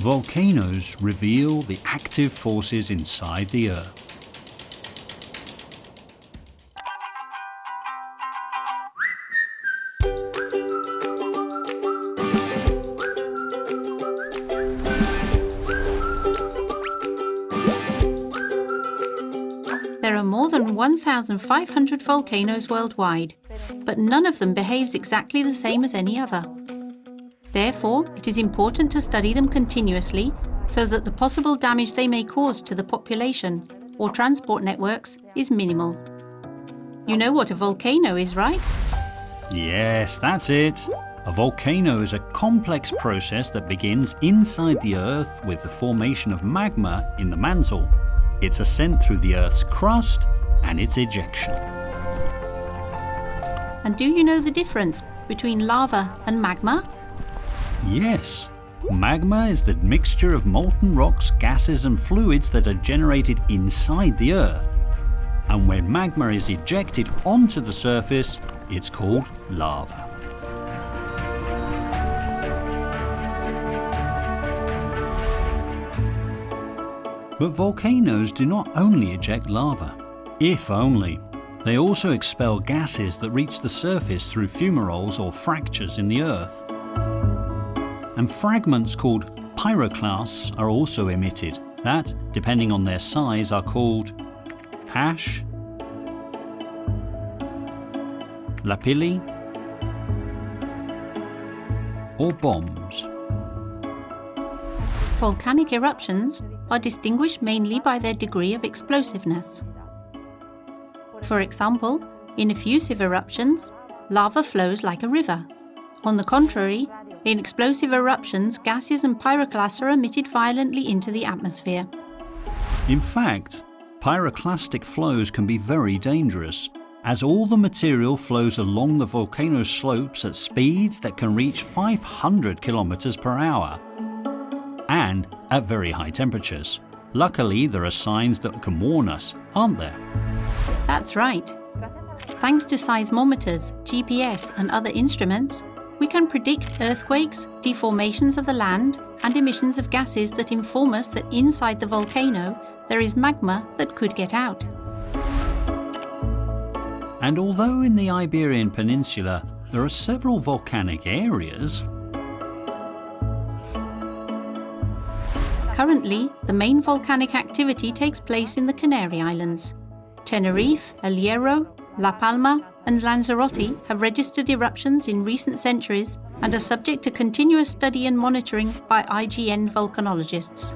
Volcanoes reveal the active forces inside the Earth. There are more than 1,500 volcanoes worldwide, but none of them behaves exactly the same as any other. Therefore, it is important to study them continuously so that the possible damage they may cause to the population or transport networks is minimal. You know what a volcano is, right? Yes, that's it. A volcano is a complex process that begins inside the Earth with the formation of magma in the mantle, its ascent through the Earth's crust, and its ejection. And do you know the difference between lava and magma? Yes. Magma is the mixture of molten rocks, gases and fluids that are generated inside the Earth. And when magma is ejected onto the surface, it's called lava. But volcanoes do not only eject lava. If only. They also expel gases that reach the surface through fumaroles or fractures in the earth and fragments called pyroclasts are also emitted that, depending on their size, are called ash, lapilli, or bombs. Volcanic eruptions are distinguished mainly by their degree of explosiveness. For example, in effusive eruptions, lava flows like a river. On the contrary, in explosive eruptions, gases and pyroclasts are emitted violently into the atmosphere. In fact, pyroclastic flows can be very dangerous, as all the material flows along the volcano slopes at speeds that can reach 500 kilometers per hour, and at very high temperatures. Luckily, there are signs that can warn us, aren't there? That's right. Thanks to seismometers, GPS and other instruments, we can predict earthquakes, deformations of the land, and emissions of gases that inform us that inside the volcano there is magma that could get out. And although in the Iberian Peninsula there are several volcanic areas, Currently, the main volcanic activity takes place in the Canary Islands. Tenerife, El Hierro, La Palma and Lanzarote have registered eruptions in recent centuries and are subject to continuous study and monitoring by IGN volcanologists.